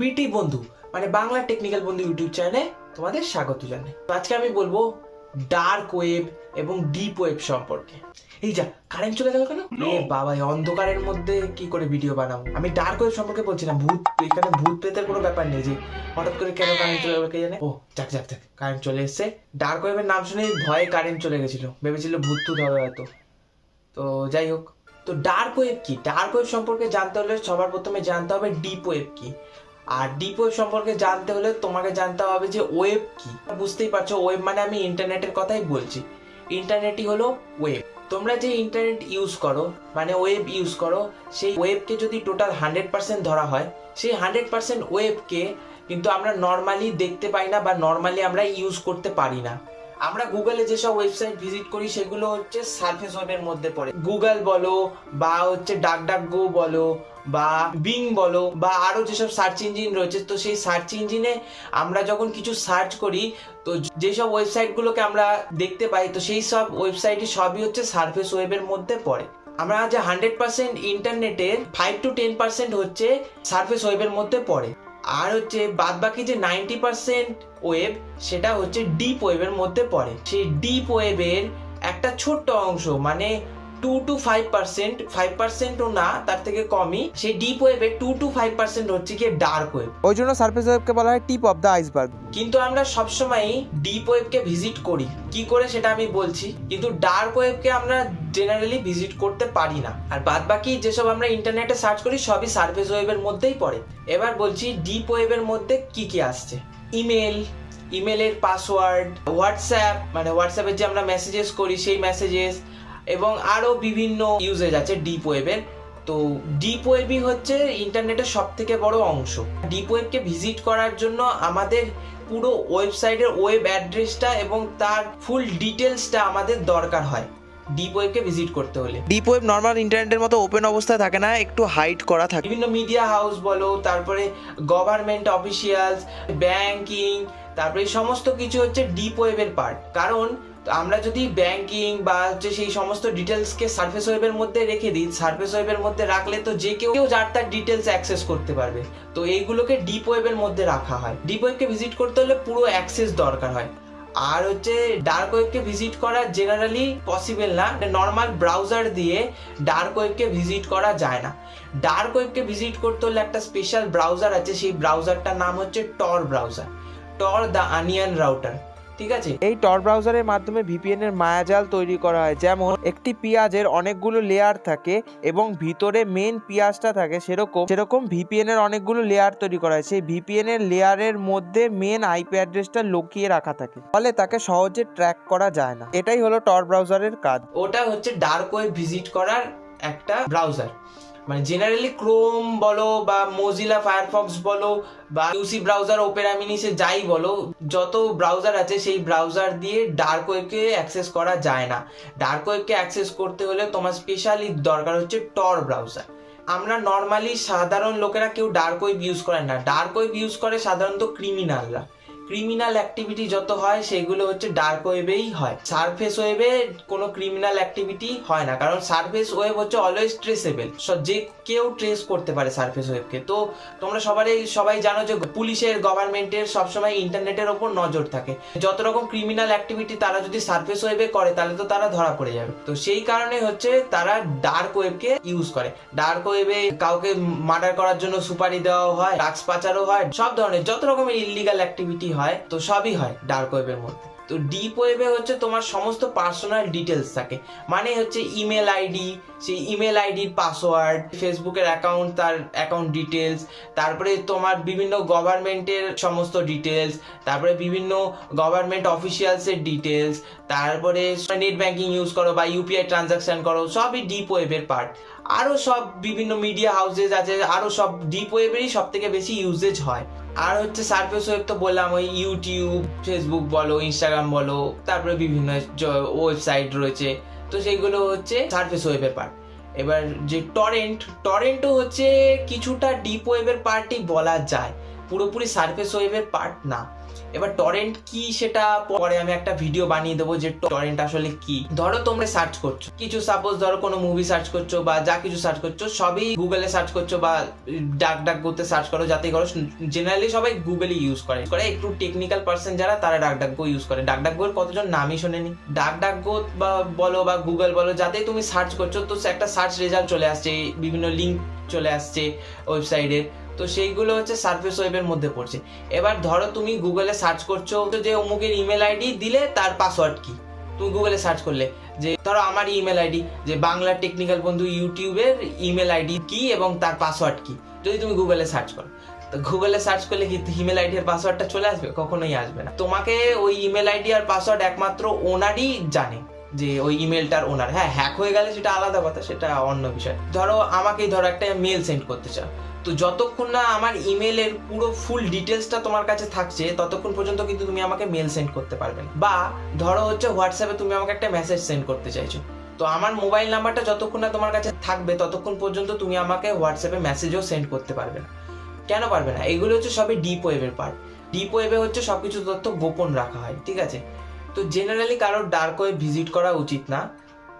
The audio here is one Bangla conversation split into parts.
বিটি বন্ধু মানে বাংলা টেকনিক্যাল বন্ধু ইউটিউব চ্যানেলে তোমাদের স্বাগত জানাই। তো আজকে আমি বলব ডার্ক ওয়েব এবং ডিপ ওয়েব সম্পর্কে। এই যা কারেন্ট চলে গেল কেন? এ বাবা অন্ধকারের মধ্যে কি করে ভিডিও বানাবো? আমি ডার্ক ওয়েব সম্পর্কে বলছিলাম ভূত এখানে ভূত প্রেতের কোনো ব্যাপার নেই যে হঠাৎ করে কেন কারেন্ট চলে গেলো কে জানে? ও যাক যাক যাক কারেন্ট চলে এসেছে। ডার্ক ওয়েবের নাম শুনে ভয়ে কারেন্ট চলে গেছিল ভেবেছিল ভূত টুত হবে হয়তো। তো যাই হোক তো ডার্ক ওয়েব কি? ডার্ক ওয়েব সম্পর্কে জানতে হলে সবার প্রথমে জানতে হবে ডিপ ওয়েব কি। আর ডিপ ওয়েব সম্পর্কে জানতে হলে তোমাকে জানতে হবে যে ওয়েব কি। বুঝতেই পারছ ওয়েব মানে আমি ইন্টারনেটের কথাই বলছি। ইন্টারনেটই হলো ওয়েব তোমরা যে ইন্টারনেট ইউজ করো মানে ওয়েব ইউজ করো, সেই ওয়েবকে যদি টোটাল হান্ড্রেড পার্সেন্ট ধরা হয়, সেই হান্ড্রেড পার্সেন্ট ওয়েবকে কিন্তু আমরা নর্মালি দেখতে পাই না বা নর্মালি আমরা ইউজ করতে পারি না। আমরা গুগলে যেসব ওয়েবসাইট ভিজিট করি, সেগুলো হচ্ছে সার্ফেস ওয়েবের মধ্যে পড়ে। গুগল বলো, বা হচ্ছে ডাক ডাক গো বলো, বা বিং বলো, বা আরও যেসব সার্চ ইঞ্জিন রয়েছে, তো সেই সার্চ ইঞ্জিনে আমরা যখন কিছু সার্চ করি, তো যেসব ওয়েবসাইটগুলোকে আমরা দেখতে পাই, তো সেই সব ওয়েবসাইটই সবই হচ্ছে সার্ফেস ওয়েবের মধ্যে পড়ে। আমরা যে হান্ড্রেড পার্সেন্ট ইন্টারনেটের ফাইভ টু টেন পার্সেন্ট হচ্ছে সার্ফেস ওয়েবের মধ্যে পড়ে। আর হচ্ছে বাদ বাকি যে নাইনটি পার্সেন্ট ওয়েব, সেটা হচ্ছে ডিপ ওয়েবের মধ্যে পড়ে। সেই ডিপ ওয়েবের একটা ছোট্ট অংশ মানে two to five percent five পার্সেন্টও না তার থেকে কমই সেই ডিপ ওয়েবে টু টু ফাইভ পার্সেন্ট হচ্ছে গিয়ে ডার্ক ওয়েব ওই জন্য সার্ফেস ওয়েবকে বলা হয় টিপ অফ দ্য আইসবার্গ কিন্তু আমরা সবসময়ই ডিপ ওয়েবকে ভিজিট করি। কি করে সেটা আমি বলছি? কিন্তু ডার্ক ওয়েবকে আমরা জেনারেলি ভিজিট করতে পারি না। আর বাদ বাকি যেসব আমরা ইন্টারনেটে সার্চ করি সবই সার্ফেস ওয়েবের মধ্যেই পড়ে। এবার বলছি ডিপ ওয়েবের মধ্যে কি কি আসছে? ইমেল ইমেলের পাসওয়ার্ড হোয়াটসঅ্যাপ মানে হোয়াটসঅ্যাপের যে আমরা মেসেজেস করি সেই মেসেজেস এবং আরও বিভিন্ন ইউজেজ আছে ডিপ ওয়েবের তো ডিপ ওয়েবই হচ্ছে ইন্টারনেটের সব থেকে বড় অংশ। ডিপ ওয়েবকে ভিজিট করার জন্য আমাদের পুরো ওয়েবসাইটের ওয়েব অ্যাড্রেসটা এবং তার ফুল ডিটেলসটা আমাদের দরকার হয় ডিপ ওয়েবকে ভিজিট করতে হলে। ডিপ ওয়েব নর্মাল ইন্টারনেটের মতো ওপেন অবস্থায় থাকে না একটু হাইড করা থাকে। বিভিন্ন মিডিয়া হাউস বলো তারপরে গভর্নমেন্ট অফিসিয়ালস ব্যাংকিং তারপরে এই সমস্ত কিছু হচ্ছে ডিপ ওয়েবের পার্ট কারণ আমরা যদি ব্যাংকিং বা হচ্ছে সেই সমস্ত ডিটেলসকে সার্ফেস ওয়েবের মধ্যে রেখে দিই সার্ফেস ওয়েবের মধ্যে রাখলে তো যে কেউ কেউ যার তার ডিটেলস অ্যাক্সেস করতে পারবে। তো এইগুলোকে ডিপ ওয়েবের মধ্যে রাখা হয়। ডিপ ওয়েবকে ভিজিট করতে হলে পুরো অ্যাক্সেস দরকার হয়। আর হচ্ছে ডার্ক ওয়েবকে ভিজিট করা জেনারেলি পসিবল না। নর্মাল ব্রাউজার দিয়ে ডার্ক ওয়েবকে ভিজিট করা যায় না। ডার্ক ওয়েবকে ভিজিট করতে হলে একটা স্পেশাল ব্রাউজার আছে। সেই ব্রাউজারটার নাম হচ্ছে Tor browser Tor the onion router ঠিক আছে? এই টর ব্রাউজারের মাধ্যমে ভিপিএন এর মায়াজাল তৈরি করা হয়। যেমন একটি পেঁয়াজের অনেকগুলো লেয়ার থাকে এবং ভিতরে মেন পেঁয়াজটা থাকে সেরকম সেরকম ভিপিএন এর অনেকগুলো লেয়ার তৈরি করা হয়। সেই ভিপিএন এর লেয়ারের মধ্যে মেন আইপি অ্যাড্রেসটা লুকিয়ে রাখা থাকে। ফলে তাকে সহজে ট্র্যাক করা যায় না। এটাই হলো টর ব্রাউজারের কাজ। ওটা হচ্ছে ডার্ক ওয়েব ভিজিট করার একটা ব্রাউজার মানে জেনারেলি ক্রোম বলো বা মোজিলা ফায়ারফক্স বলো বা ইউসি ব্রাউজার ওপেরা মিনিসে যাই বলো, যত ব্রাউজার আছে সেই ব্রাউজার দিয়ে ডার্ক ওয়েবকে অ্যাক্সেস করা যায় না। ডার্ক ওয়েবকে অ্যাক্সেস করতে হলে তোমার স্পেশালি দরকার হচ্ছে টর ব্রাউজার আমরা নর্মালি সাধারণ লোকেরা কেউ ডার্ক ওয়েব ইউজ করে না। ডার্ক ওয়েব ইউজ করে সাধারণত ক্রিমিনালরা ক্রিমিনাল অ্যাক্টিভিটি যত হয়, সেগুলো হচ্ছে ডার্ক ওয়েবেই হয়। সারফেস ওয়েবে কোনো ক্রিমিনাল অ্যাক্টিভিটি হয় না, কারণ সারফেস ওয়েব হচ্ছে অলওয়েজ ট্রেসেবল যে কেউ ট্রেস করতে পারে সারফেস ওয়েবকে তো, তোমরা সবারই, সবাই জানো যে পুলিশের গভর্নমেন্টের সবসময় ইন্টারনেটের ওপর নজর থাকে। যত রকম ক্রিমিনাল অ্যাক্টিভিটি তারা যদি সারফেস ওয়েবে করে, তাহলে তো তারা ধরা পড়ে যাবে। তো, সেই কারণে হচ্ছে তারা ডার্ক ওয়েবকে ইউজ করে। ডার্ক ওয়েবে কাউকে মার্ডার করার জন্য সুপারি দেওয়া হয় ড্রাগস পাচারও হয়, সব ধরনের, যত রকমের ইলিগাল অ্যাক্টিভিটি হয়। তো সবই হয় ডার্ক ওয়েবের মধ্যে। তো ডিপ ওয়েবে হচ্ছে তোমার সমস্ত পার্সোনাল ডিটেলস থাকে। মানে হচ্ছে ইমেল আইডি সেই ইমেল আইডির পাসওয়ার্ড ফেসবুকের অ্যাকাউন্ট তার অ্যাকাউন্ট ডিটেলস তারপরে তোমার বিভিন্ন গভর্নমেন্টের সমস্ত ডিটেলস তারপরে বিভিন্ন গভর্নমেন্ট অফিসিয়ালসের ডিটেলস তারপরে নেট ব্যাঙ্কিং ইউজ করো বা ইউপিআই ট্রানজাকশন করো, সবই ডিপ ওয়েবের পার্ট আরও সব বিভিন্ন মিডিয়া হাউসেস আছে আরও সব ডিপ ওয়েবেরই সব থেকে বেশি ইউজেজ হয়। আর হচ্ছে সার্ফেস ওয়েব তো বললাম, ওই ইউটিউব ফেসবুক বলো ইনস্টাগ্রাম বলো, তারপরে বিভিন্ন ওয়েবসাইট রয়েছে। তো সেইগুলো হচ্ছে সার্ফেস ওয়েবের পার্ট এবার যে টরেন্ট টরেন্টও হচ্ছে কিছুটা ডিপ ওয়েবের পার্টই বলা যায়। পুরোপুরি সার্ফেস ওয়েবের পার্ট না। এবার টরেন্ট কি সেটা পরে আমি একটা ভিডিও বানিয়ে দেবো যে টরেন্ট আসলে কি। ধরো তোমরা সার্চ করছ। কিছু সাপোজ ধরো কোনো মুভি সার্চ করছ বা যা কিছু সার্চ করছ, সবই গুগলে সার্চ করছ বা ডাক ডাক করতে সার্চ করো, যাতে করো জেনারেলি সবাই গুগলই ইউজ করে। করে একটু টেকনিক্যাল পার্সন যারা, তারা ডাক ডাক গো ইউজ করে। ডাক ডাক গোর কতজন নামই শোনেনি। ডাক ডাক গো বা বলো বা গুগল বলো যাতেই তুমি সার্চ করছ, তো একটা সার্চ রেজাল্ট চলে আসছে, বিভিন্ন লিঙ্ক চলে আসছে ওয়েবসাইটের তো সেইগুলো হচ্ছে সার্ফেস ওয়েবের মধ্যে পড়ছে। এবার ধরো তুমি গুগলে সার্চ করছ যে অমুকের ইমেল আইডি দিলে তার পাসওয়ার্ড কি? তুমি গুগলে সার্চ করলে যে ধরো আমার ইমেল আইডি যে বাংলা টেকনিক্যাল বন্ধু ইউটিউবের ইমেল আইডি কি এবং তার পাসওয়ার্ড কি? যদি তুমি গুগলে সার্চ করো। তো গুগলে সার্চ করলে কি ইমেল আইডি আর পাসওয়ার্ডটা চলে আসবে? কখনোই আসবে না। তোমাকে ওই ইমেল আইডি আর পাসওয়ার্ড একমাত্র ওনারই জানে। যে ওই ইমেলটার ওনার হ্যাঁ হ্যাক হয়ে গেলে সেটা আলাদা কথা, সেটা অন্য বিষয়। ধরো আমাকেই ধরো একটা মেল সেন্ড করতে চাও। তো যতক্ষণ না আমার ইমেলের পুরো ফুল ডিটেলসটা তোমার কাছে থাকছে, ততক্ষণ পর্যন্ত কিন্তু তুমি আমাকে মেল সেন্ড করতে পারবে বা ধরো হচ্ছে হোয়াটসঅ্যাপে তুমি আমাকে একটা মেসেজ সেন্ড করতে চাইছো। তো আমার মোবাইল নাম্বারটা যতক্ষণ না তোমার কাছে থাকবে, ততক্ষণ পর্যন্ত তুমি আমাকে হোয়াটসঅ্যাপে মেসেজও সেন্ড করতে পারবে না। কেন পারবে না? এগুলো হচ্ছে সবই ডিপ ওয়েবের পার্ট ডিপ ওয়েবে হচ্ছে সবকিছু তথ্য গোপন রাখা হয়, ঠিক আছে? তো জেনারেলি কারোর ডার্ক ওয়েব ভিজিট করা উচিত না।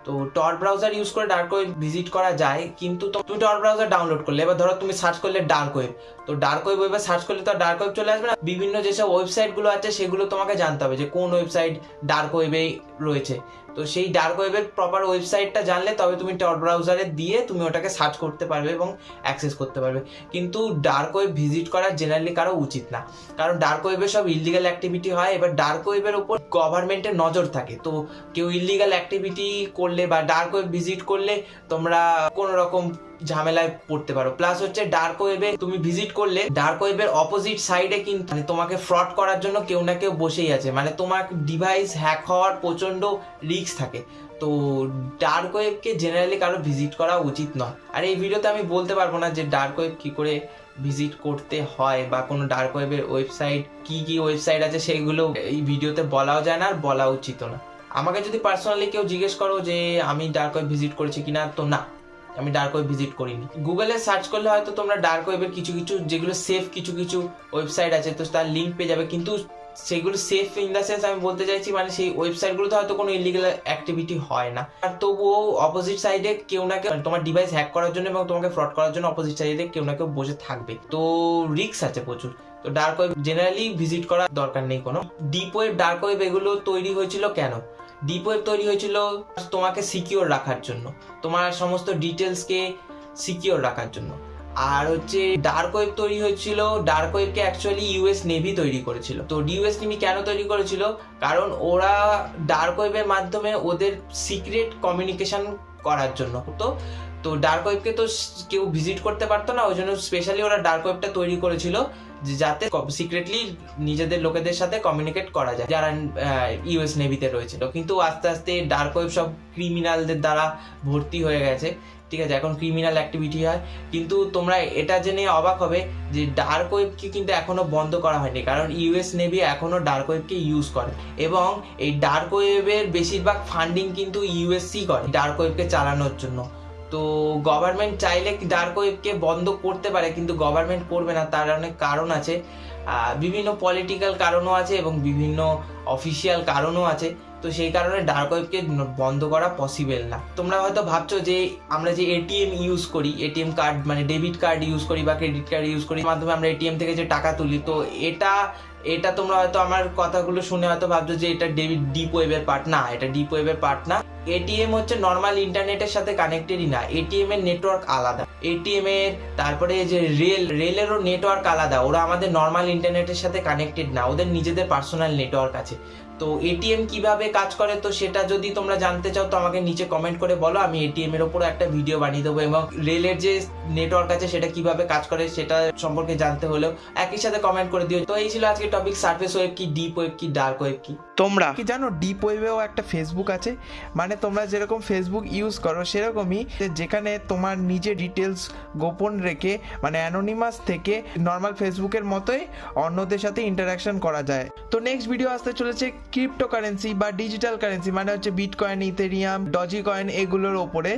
তো টর ব্রাউজার ইউজ করে ডার্ক ওয়েব ভিজিট করা যায়, কিন্তু তুমি টর ব্রাউজার ডাউনলোড করলে, এবার ধরো তুমি সার্চ করলে ডার্ক ওয়েব তো ডার্ক ওয়েব ওয়েবে সার্চ করলে তো ডার্ক ওয়েব চলে আসবে না। বিভিন্ন যেসব ওয়েবসাইটগুলো আছে, সেগুলো তোমাকে জানতে হবে যে কোন ওয়েবসাইট ডার্ক ওয়েবে রয়েছে। তো সেই ডার্ক ওয়েবের প্রপার ওয়েবসাইটটা জানলে তবে তুমি টর ব্রাউজারে দিয়ে তুমি ওটাকে সার্চ করতে পারবে এবং অ্যাক্সেস করতে পারবে। কিন্তু ডার্ক ওয়েব ভিজিট করা জেনারেলি কারও উচিত না। কারণ ডার্ক ওয়েবে সব ইলিগাল অ্যাক্টিভিটি হয়, এবার ডার্ক ওয়েবের ওপর গভর্নমেন্টের নজর থাকে। তো কেউ ইলিগাল অ্যাক্টিভিটি করলে বা ডার্ক ওয়েব ভিজিট করলে তোমরা কোনো রকম ঝামেলায় পড়তে পারো। প্লাস হচ্ছে ডার্ক ওয়েবে তুমি ভিজিট করলে ডার্ক ওয়েবের অপোজিট সাইডে কিন্তু মানে তোমাকে ফ্রড করার জন্য কেউ না কেউ বসেই আছে। মানে তোমার ডিভাইস হ্যাক হওয়ার প্রচণ্ড রিস্ক থাকে। তো ডার্ক ওয়েবকে জেনারেলি কারও ভিজিট করা উচিত নয়। আর এই ভিডিওতে আমি বলতে পারব না যে ডার্ক ওয়েব কী করে ভিজিট করতে হয় বা কোনো ডার্ক ওয়েবের ওয়েবসাইট কি কি ওয়েবসাইট আছে, সেগুলো এই ভিডিওতে বলাও যায় না আর বলা উচিত না। আমাকে যদি পার্সোনালি কেউ জিজ্ঞেস করো যে আমি ডার্ক ওয়েব ভিজিট করেছি কিনা, তো না। আমি ডার্ক ওয়েব ভিজিট করিনি। গুগলে সার্চ করলে হয়তো তোমরা ডার্ক ওয়েবের কিছু কিছু, যেগুলো সেফ কিছু কিছু ওয়েবসাইট আছে, তো তার লিঙ্ক পেয়ে যাবে। কিন্তু সেগুলো সেফ ইন দ্য সেন্স আমি বলতে চাইছি মানে সেই ওয়েবসাইটগুলোতে হয়তো কোনো ইলিগাল অ্যাক্টিভিটি হয় না। আর তবুও অপোজিট সাইডে কেউ না কেউ, তোমার ডিভাইস হ্যাক করার জন্য এবং তোমাকে ফ্রড করার জন্য অপোজিট সাইডে কেউ না কেউ বসে থাকবে। তো রিস্ক আছে প্রচুর। তো ডার্ক ওয়েব জেনারেলি ভিজিট করার দরকার নেই কোনো। ডিপ ওয়েব ডার্ক ওয়েব এগুলো তৈরি হয়েছিল কেন? ডিপ ওয়েব তৈরি হয়েছিল তোমাকে সিকিওর রাখার জন্য, তোমার সমস্ত ডিটেলসকে সিকিওর রাখার জন্য। আর হচ্ছে ডার্ক ওয়েব তৈরি হয়েছিল ডার্ক ওয়েবকে অ্যাকচুয়ালি ইউএস নেভি তৈরি করেছিল। তো ইউএস নেভি কেন তৈরি করেছিল? কারণ ওরা ডার্ক ওয়েবের মাধ্যমে ওদের সিক্রেট কমিউনিকেশন করার জন্য। তো তো ডার্ক ওয়েবকে তো কেউ ভিজিট করতে পারতো না, ওই জন্য স্পেশালি ওরা ডার্ক ওয়েবটা তৈরি করেছিল। যাতে সিক্রেটলি নিজেদের লোকেদের সাথে কমিউনিকেট করা যায়। যারা ইউএস নেভিতে রয়েছিল। কিন্তু আস্তে আস্তে ডার্ক ওয়েব সব ক্রিমিনালদের দ্বারা ভর্তি হয়ে গেছে। ঠিক আছে, এখন ক্রিমিনাল অ্যাক্টিভিটি হয়। কিন্তু তোমরা এটা জেনে অবাক হবে যে ডার্ক ওয়েবকে কিন্তু এখনও বন্ধ করা হয়নি। কারণ ইউএস নেভি এখনও ডার্ক ওয়েবকে ইউজ করে। এবং এই ডার্ক ওয়েবের বেশিরভাগ ফান্ডিং কিন্তু ইউএসসি করে। ডার্ক ওয়েবকে চালানোর জন্য। তো গভর্নমেন্ট চাইলে ডার্ক ওয়েবকে বন্ধ করতে পারে, কিন্তু গভর্নমেন্ট করবে না, তার অনেক কারণ আছে। বিভিন্ন পলিটিক্যাল কারণও আছে এবং বিভিন্ন অফিসিয়াল কারণও আছে। তো সেই কারণে ডার্ক ওয়েবকে বন্ধ করা পসিবল না। তোমরা হয়তো ভাবছ যে, আমরা যে এটিএম ইউজ করি এটিএম কার্ড মানে ডেবিট কার্ড ইউজ করি বা ক্রেডিট কার্ড ইউজ করি মাধ্যমে আমরা এটিএম থেকে যে টাকা তুলি, তো এটা এটা তোমরা হয়তো আমার কথাগুলো শুনে হয়তো ভাবছ যে এটা ডেবিট ডিপ ওয়েবের পার্ট না, এটা ডিপ ওয়েবের পার্ট না। এটিএম হচ্ছে নর্মাল ইন্টারনেটের সাথে কানেক্টেডই না এটিএম এর নেটওয়ার্ক আলাদা। এটিএম এর তারপরে যে রেল রেলেরও নেটওয়ার্ক আলাদা, ওরা আমাদের নর্মাল ইন্টারনেটের সাথে কানেক্টেড না, ওদের নিজেদের পার্সোনাল নেটওয়ার্ক আছে। তো এটিএম কীভাবে কাজ করে? তো সেটা যদি তোমরা জানতে চাও তো আমাকে নিচে কমেন্ট করে বলো। আমি এটিএম এর উপর একটা ভিডিও বানিয়ে দেবো এবং রেলের যে নেটওয়ার্ক আছে সেটা কীভাবে কাজ করে সেটা সম্পর্কে জানতে হলেও একই সাথে কমেন্ট করে দিও। তো এই ছিল আজকে টপিক সার্ফেস ওয়েব কি ডিপ ওয়েব কি ডার্ক ওয়েব কি? তোমরা কি জানো ডিপ ওয়েবেও একটা ফেসবুক আছে। মানে তোমরা যেরকম ফেসবুক ইউজ করো সেরকমই যেখানে তোমার নিজে ডিটেলস গোপন রেখে মানে অ্যানোনিমাস থেকে নর্মাল ফেসবুকের মতোই অন্যদের সাথে ইন্টারাকশন করা যায়। তো নেক্সট ভিডিও আসতে চলেছে ক্রিপ্টোকারেন্সি বা ডিজিটাল কারেন্সি মানে হচ্ছে বিটকয়েন ইথেরিয়াম ডজি কয়েন এগুলোর ওপরে।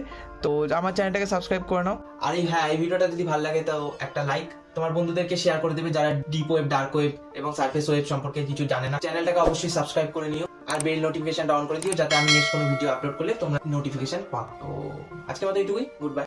তো আমার চ্যানেলটাকে সাবস্ক্রাইব করে নাও। আর হ্যাঁ এই ভিডিওটা যদি ভালো লাগে তো একটা লাইক তোমার বন্ধুদেরকে শেয়ার করে দেবে যারা ডিপ ওয়েব ডার্ক ওয়েব এবং সার্ফেস ওয়েব সম্পর্কে কিছু জানে না। চ্যানেলটাকে অবশ্যই সাবস্ক্রাইব করে নিও আর বেল নোটিফিকেশনটা অন করে দিও যাতে আমি নেক্সট কোনো ভিডিও আপলোড করলে তোমরা নোটিফিকেশন পাও। তো আজকের মতো এইটুকুই। Good bye